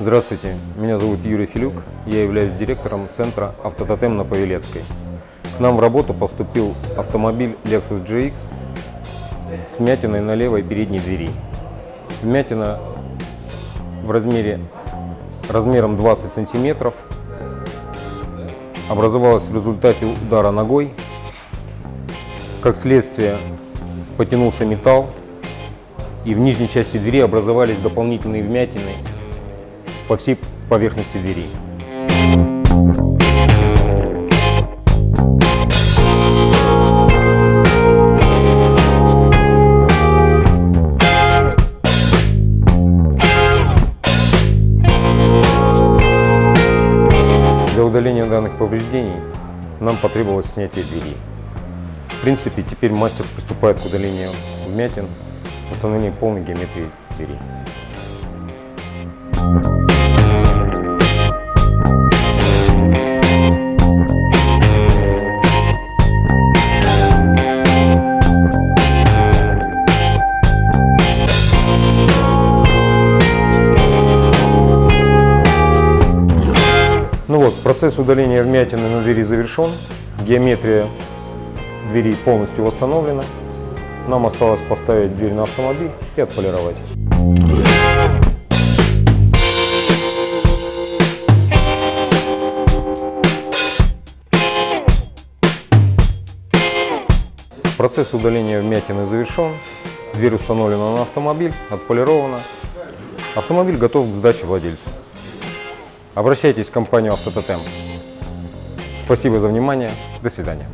Здравствуйте, меня зовут Юрий Филюк, я являюсь директором центра «Автототем» на Павелецкой. К нам в работу поступил автомобиль Lexus GX с вмятиной на левой передней двери. Вмятина в размере размером 20 сантиметров образовалась в результате удара ногой. Как следствие потянулся металл и в нижней части двери образовались дополнительные вмятины по всей поверхности двери. Для удаления данных повреждений нам потребовалось снятие двери. В принципе, теперь мастер приступает к удалению вмятин, установлению полной геометрии двери. Вот, процесс удаления вмятины на двери завершен. Геометрия двери полностью восстановлена. Нам осталось поставить дверь на автомобиль и отполировать. Процесс удаления вмятины завершен. Дверь установлена на автомобиль, отполирована. Автомобиль готов к сдаче владельцу. Обращайтесь в компанию «Автототем». Спасибо за внимание. До свидания.